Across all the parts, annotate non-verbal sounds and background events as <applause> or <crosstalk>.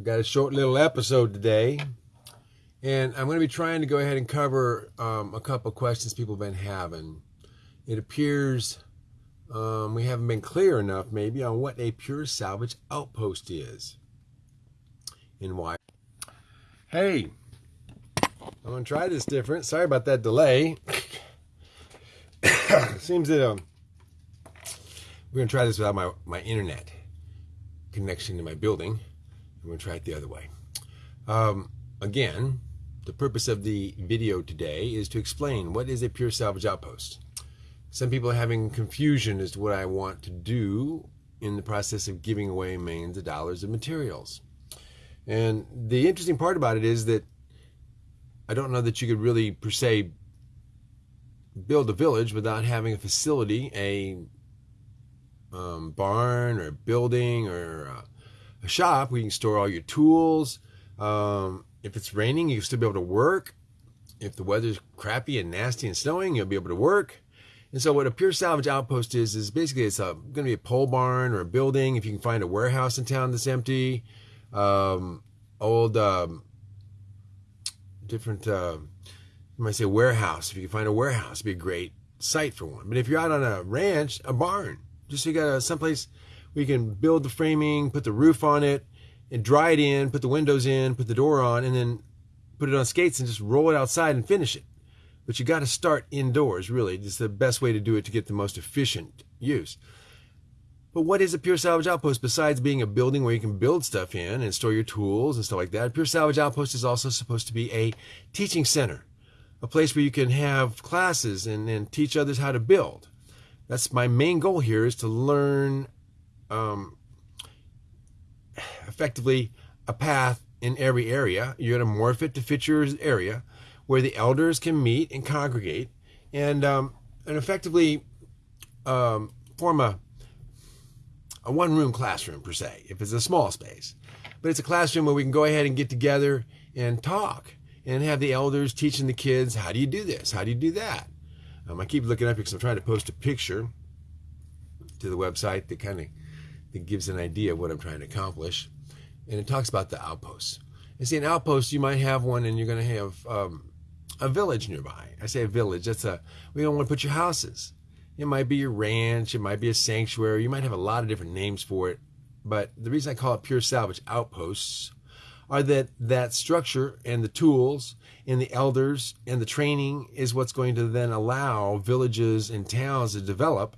I've got a short little episode today, and I'm going to be trying to go ahead and cover um, a couple questions people have been having. It appears um, we haven't been clear enough, maybe, on what a pure salvage outpost is and why. Hey, I'm going to try this different. Sorry about that delay. <coughs> Seems that um, we're going to try this without my, my internet connection to my building. I'm going to try it the other way. Um, again, the purpose of the video today is to explain what is a pure salvage outpost. Some people are having confusion as to what I want to do in the process of giving away millions of dollars of materials. And the interesting part about it is that I don't know that you could really, per se, build a village without having a facility, a um, barn or building or uh, a shop where you can store all your tools. Um, if it's raining, you'll still be able to work. If the weather's crappy and nasty and snowing, you'll be able to work. And so what a pure salvage outpost is, is basically it's going to be a pole barn or a building. If you can find a warehouse in town that's empty, um, old, um, different, uh, you might say warehouse. If you can find a warehouse, it'd be a great site for one. But if you're out on a ranch, a barn, just so you got a, someplace we can build the framing, put the roof on it, and dry it in, put the windows in, put the door on, and then put it on skates and just roll it outside and finish it. But you got to start indoors, really. It's the best way to do it to get the most efficient use. But what is a pure salvage outpost besides being a building where you can build stuff in and store your tools and stuff like that? Pure salvage outpost is also supposed to be a teaching center, a place where you can have classes and, and teach others how to build. That's my main goal here is to learn um, effectively a path in every area. You're going to morph it to fit your area where the elders can meet and congregate and, um, and effectively um, form a, a one room classroom, per se, if it's a small space. But it's a classroom where we can go ahead and get together and talk and have the elders teaching the kids how do you do this? How do you do that? Um, I keep looking up because I'm trying to post a picture to the website that kind of that gives an idea of what I'm trying to accomplish. And it talks about the outposts. And see, an outpost, you might have one and you're going to have um, a village nearby. I say a village, that's a, we don't want to put your houses. It might be your ranch, it might be a sanctuary, you might have a lot of different names for it. But the reason I call it pure salvage outposts are that that structure and the tools and the elders and the training is what's going to then allow villages and towns to develop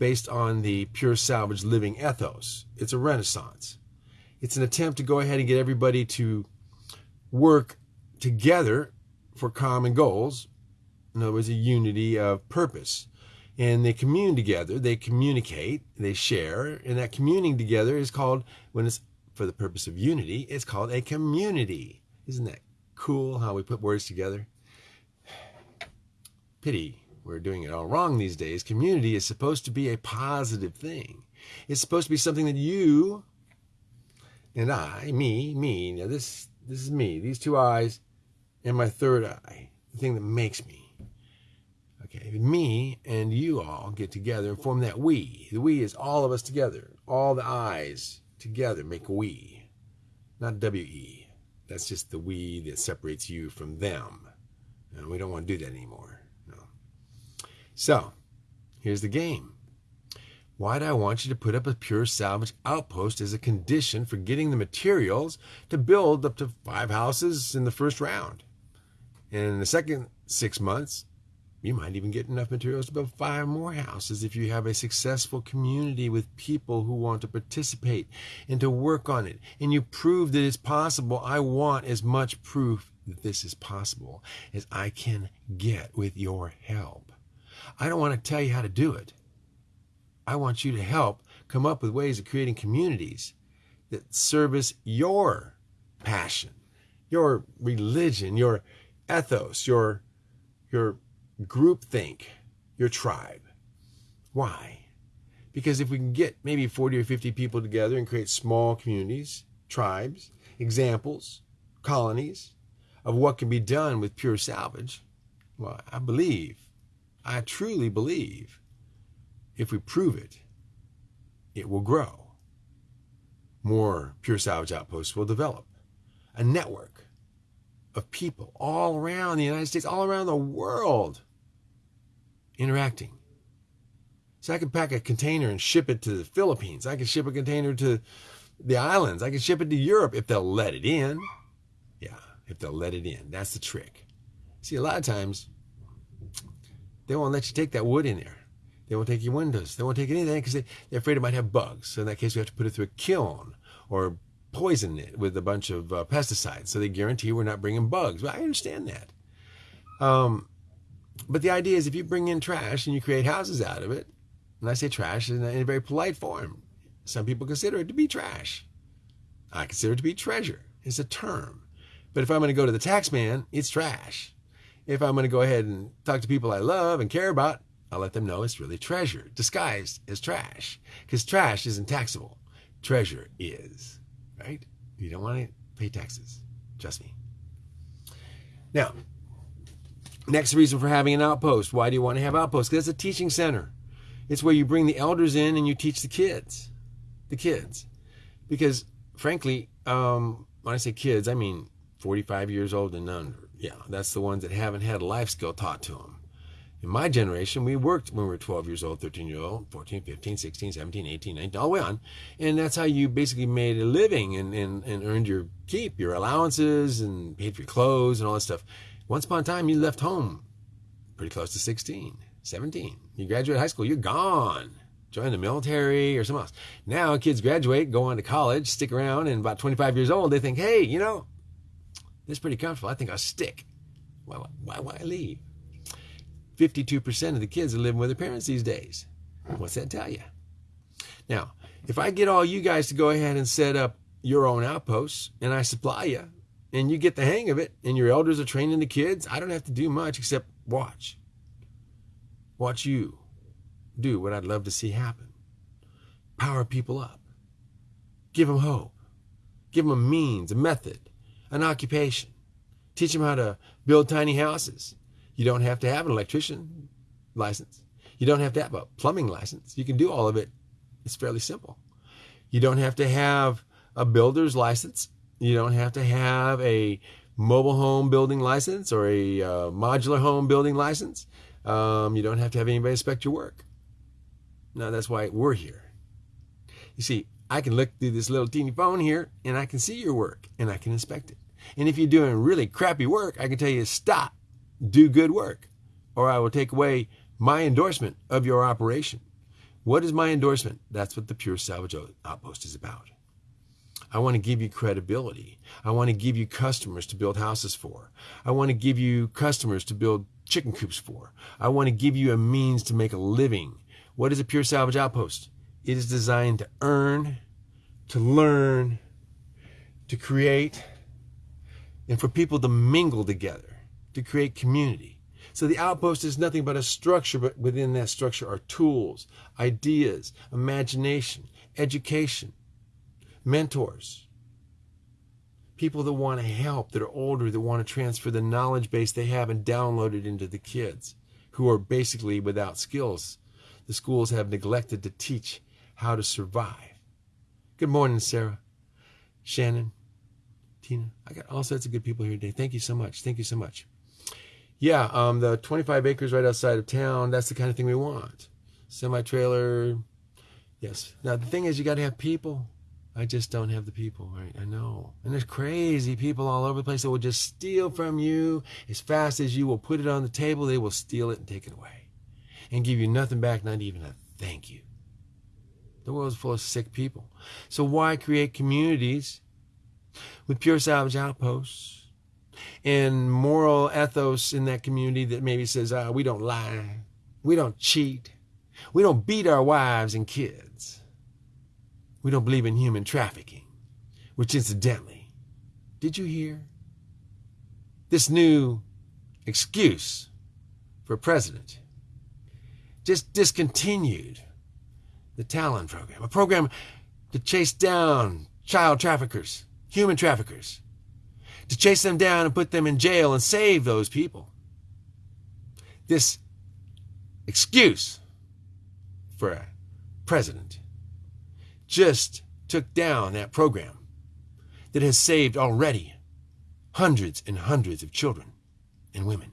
based on the pure salvage living ethos. It's a renaissance. It's an attempt to go ahead and get everybody to work together for common goals. In other words, a unity of purpose. And they commune together, they communicate, they share, and that communing together is called, when it's for the purpose of unity, it's called a community. Isn't that cool how we put words together? <sighs> Pity we're doing it all wrong these days. Community is supposed to be a positive thing. It's supposed to be something that you and I, me, me, now this this is me, these two eyes and my third eye, the thing that makes me. Okay, me and you all get together and form that we. The we is all of us together. All the eyes together make we. Not W-E. That's just the we that separates you from them. And we don't want to do that anymore. So, here's the game. Why do I want you to put up a pure salvage outpost as a condition for getting the materials to build up to five houses in the first round? And in the second six months, you might even get enough materials to build five more houses if you have a successful community with people who want to participate and to work on it. And you prove that it's possible. I want as much proof that this is possible as I can get with your help. I don't want to tell you how to do it. I want you to help come up with ways of creating communities that service your passion, your religion, your ethos, your, your group think, your tribe. Why? Because if we can get maybe 40 or 50 people together and create small communities, tribes, examples, colonies of what can be done with pure salvage, well, I believe I truly believe if we prove it, it will grow. more pure salvage outposts will develop. A network of people all around the United States, all around the world interacting. So I can pack a container and ship it to the Philippines. I can ship a container to the islands. I can ship it to Europe if they'll let it in. Yeah, if they'll let it in. That's the trick. See, a lot of times they won't let you take that wood in there. They won't take your windows. They won't take anything because they, they're afraid it might have bugs. So in that case, we have to put it through a kiln or poison it with a bunch of uh, pesticides. So they guarantee we're not bringing bugs. Well, I understand that. Um, but the idea is if you bring in trash and you create houses out of it, and I say trash in a, in a very polite form, some people consider it to be trash. I consider it to be treasure. It's a term. But if I'm going to go to the tax man, it's trash. If I'm going to go ahead and talk to people I love and care about, I'll let them know it's really treasure, disguised as trash. Because trash isn't taxable. Treasure is, right? You don't want to pay taxes. Trust me. Now, next reason for having an outpost. Why do you want to have outposts? Because it's a teaching center. It's where you bring the elders in and you teach the kids. The kids. Because, frankly, um, when I say kids, I mean 45 years old and under. Yeah, that's the ones that haven't had a life skill taught to them. In my generation, we worked when we were 12 years old, 13 years old, 14, 15, 16, 17, 18, 19, all the way on. And that's how you basically made a living and, and, and earned your keep, your allowances, and paid for your clothes and all that stuff. Once upon a time, you left home pretty close to 16, 17. You graduate high school, you're gone. Join the military or something else. Now kids graduate, go on to college, stick around, and about 25 years old, they think, hey, you know, is pretty comfortable. I think I'll stick. Why, why, why leave? 52% of the kids are living with their parents these days. What's that tell you? Now, if I get all you guys to go ahead and set up your own outposts and I supply you and you get the hang of it and your elders are training the kids, I don't have to do much except watch. Watch you do what I'd love to see happen. Power people up. Give them hope. Give them a means, a method, an occupation. Teach them how to build tiny houses you don't have to have an electrician license. You don't have to have a plumbing license. You can do all of it. It's fairly simple. You don't have to have a builder's license. You don't have to have a mobile home building license or a uh, modular home building license. Um, you don't have to have anybody inspect your work. Now that's why we're here. You see, I can look through this little teeny phone here and I can see your work and I can inspect it. And if you're doing really crappy work, I can tell you stop do good work, or I will take away my endorsement of your operation. What is my endorsement? That's what the Pure Salvage Outpost is about. I want to give you credibility. I want to give you customers to build houses for. I want to give you customers to build chicken coops for. I want to give you a means to make a living. What is a Pure Salvage Outpost? It is designed to earn, to learn, to create, and for people to mingle together to create community. So the outpost is nothing but a structure, but within that structure are tools, ideas, imagination, education, mentors, people that want to help, that are older, that want to transfer the knowledge base they have and download it into the kids who are basically without skills. The schools have neglected to teach how to survive. Good morning, Sarah, Shannon, Tina. I got all sorts of good people here today. Thank you so much. Thank you so much. Yeah, um, the 25 acres right outside of town, that's the kind of thing we want. Semi trailer, yes. Now, the thing is, you got to have people. I just don't have the people, right? I know. And there's crazy people all over the place that will just steal from you as fast as you will put it on the table. They will steal it and take it away and give you nothing back, not even a thank you. The world is full of sick people. So why create communities with pure salvage outposts? and moral ethos in that community that maybe says, uh, we don't lie, we don't cheat, we don't beat our wives and kids, we don't believe in human trafficking, which incidentally, did you hear? This new excuse for president just discontinued the Talon program, a program to chase down child traffickers, human traffickers, to chase them down and put them in jail and save those people. This excuse for a president just took down that program that has saved already hundreds and hundreds of children and women?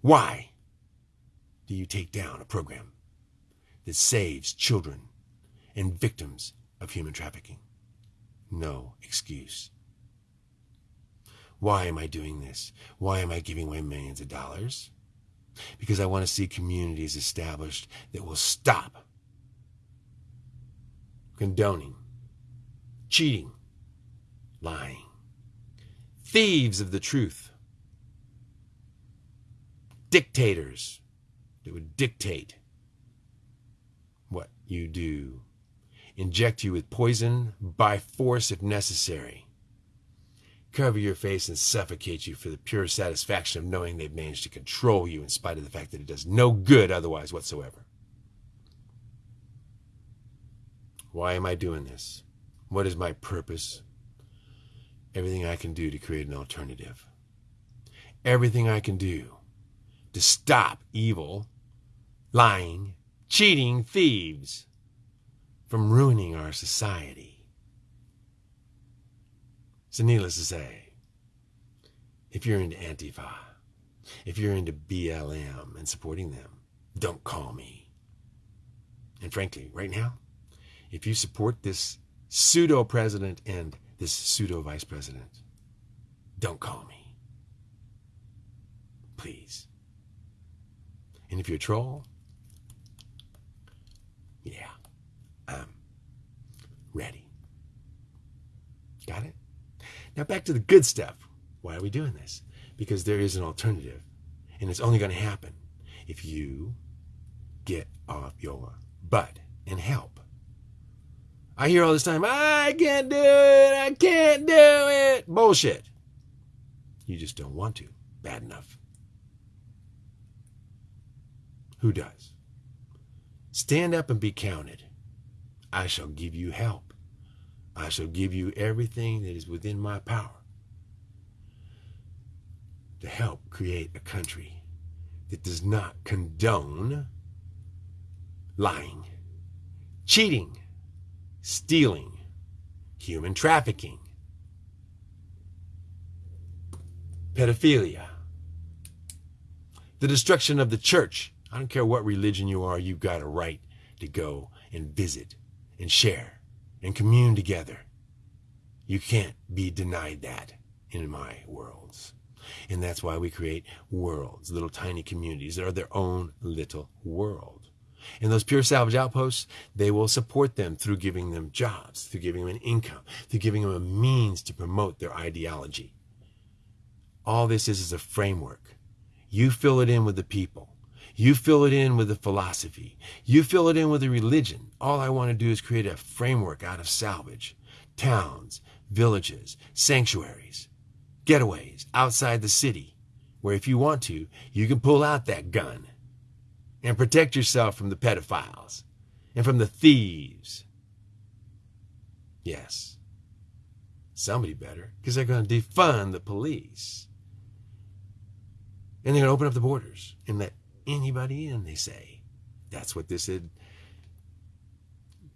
Why do you take down a program that saves children and victims of human trafficking? No excuse. Why am I doing this? Why am I giving away millions of dollars? Because I want to see communities established that will stop condoning, cheating, lying, thieves of the truth, dictators that would dictate what you do, inject you with poison by force if necessary, cover your face and suffocate you for the pure satisfaction of knowing they've managed to control you in spite of the fact that it does no good otherwise whatsoever. Why am I doing this? What is my purpose? Everything I can do to create an alternative. Everything I can do to stop evil, lying, cheating thieves from ruining our society. So, needless to say, if you're into Antifa, if you're into BLM and supporting them, don't call me. And frankly, right now, if you support this pseudo president and this pseudo vice president, don't call me. Please. And if you're a troll, yeah, I'm ready. Got it? Now back to the good stuff. Why are we doing this? Because there is an alternative. And it's only going to happen if you get off your butt and help. I hear all this time, I can't do it, I can't do it. Bullshit. You just don't want to. Bad enough. Who does? Stand up and be counted. I shall give you help. I shall give you everything that is within my power to help create a country that does not condone lying, cheating, stealing, human trafficking, pedophilia, the destruction of the church. I don't care what religion you are, you've got a right to go and visit and share and commune together. You can't be denied that in my worlds. And that's why we create worlds, little tiny communities that are their own little world. And those pure salvage outposts, they will support them through giving them jobs, through giving them an income, through giving them a means to promote their ideology. All this is is a framework. You fill it in with the people. You fill it in with a philosophy. You fill it in with a religion. All I want to do is create a framework out of salvage. Towns, villages, sanctuaries, getaways outside the city, where if you want to, you can pull out that gun and protect yourself from the pedophiles and from the thieves. Yes, somebody better, because they're going to defund the police. And they're going to open up the borders and let anybody in, they say. That's what this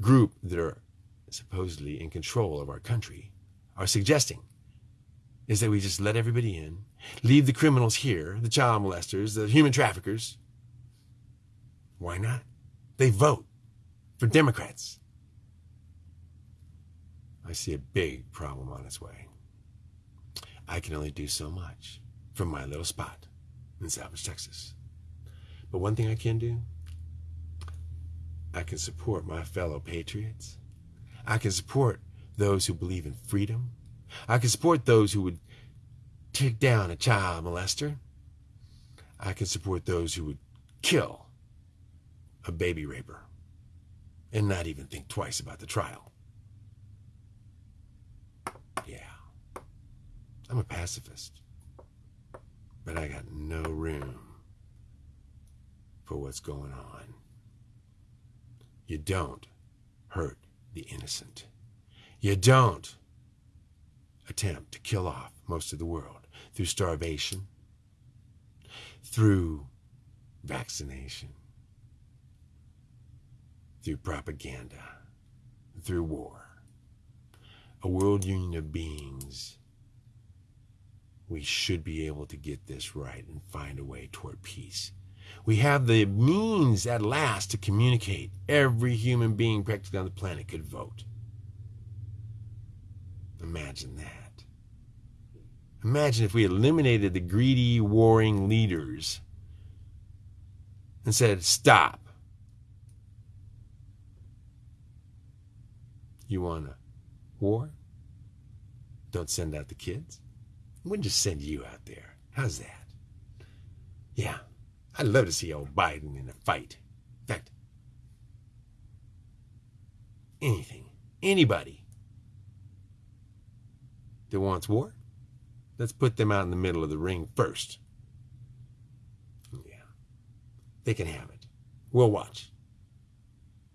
group that are supposedly in control of our country are suggesting is that we just let everybody in, leave the criminals here, the child molesters, the human traffickers, why not? They vote for Democrats. I see a big problem on its way. I can only do so much from my little spot in Salvage, Texas. But one thing I can do, I can support my fellow patriots. I can support those who believe in freedom. I can support those who would take down a child molester. I can support those who would kill a baby raper and not even think twice about the trial. Yeah, I'm a pacifist, but I got no room for what's going on. You don't hurt the innocent. You don't attempt to kill off most of the world through starvation, through vaccination, through propaganda. through war. A world union of beings. We should be able to get this right and find a way toward peace. We have the means at last to communicate. Every human being practically on the planet could vote. Imagine that. Imagine if we eliminated the greedy, warring leaders and said, Stop. You want a war? Don't send out the kids. We wouldn't just send you out there. How's that? Yeah, I'd love to see old Biden in a fight. In fact, anything, anybody that wants war, let's put them out in the middle of the ring first. Yeah, they can have it. We'll watch.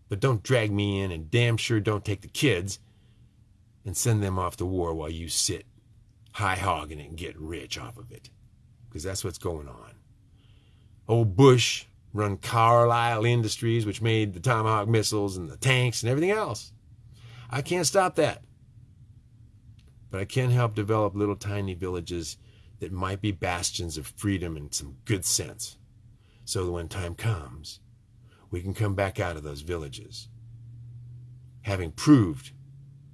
But don't drag me in, and damn sure don't take the kids and send them off to war while you sit high hogging it and get rich off of it. Because that's what's going on. Old Bush run Carlyle Industries, which made the Tomahawk missiles and the tanks and everything else. I can't stop that. But I can help develop little tiny villages that might be bastions of freedom and some good sense. So that when time comes, we can come back out of those villages, having proved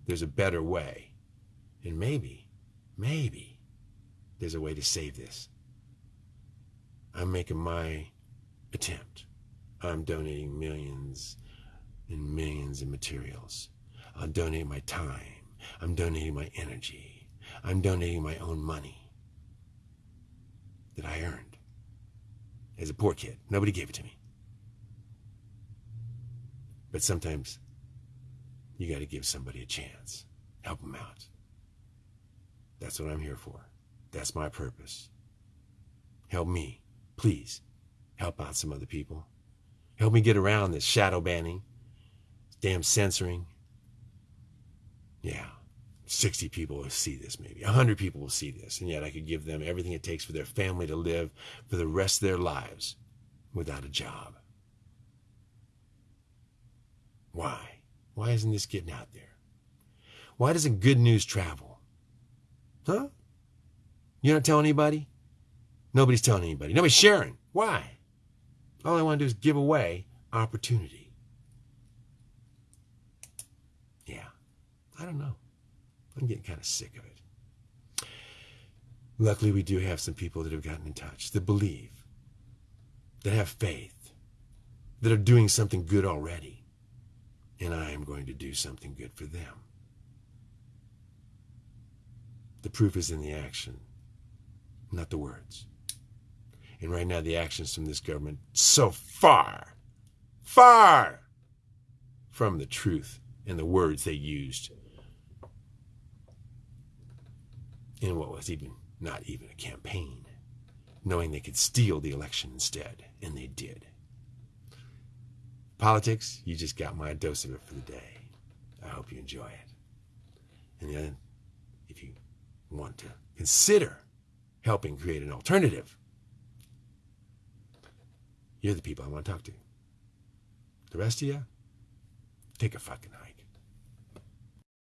there's a better way. And maybe, maybe, there's a way to save this. I'm making my attempt. I'm donating millions and millions in materials. I'll donate my time. I'm donating my energy. I'm donating my own money that I earned as a poor kid. Nobody gave it to me. But sometimes you got to give somebody a chance, help them out. That's what I'm here for. That's my purpose. Help me Please help out some other people. Help me get around this shadow banning, damn censoring. Yeah, 60 people will see this, maybe 100 people will see this, and yet I could give them everything it takes for their family to live for the rest of their lives without a job. Why? Why isn't this getting out there? Why doesn't good news travel? Huh? You not tell anybody? Nobody's telling anybody. Nobody's sharing. Why? All I want to do is give away opportunity. Yeah. I don't know. I'm getting kind of sick of it. Luckily, we do have some people that have gotten in touch that believe, that have faith, that are doing something good already. And I am going to do something good for them. The proof is in the action, not the words. And right now, the actions from this government so far, far from the truth and the words they used in what was even not even a campaign, knowing they could steal the election instead, and they did. Politics, you just got my dose of it for the day. I hope you enjoy it. And then, if you want to consider helping create an alternative you're the people I want to talk to. The rest of you, take a fucking hike.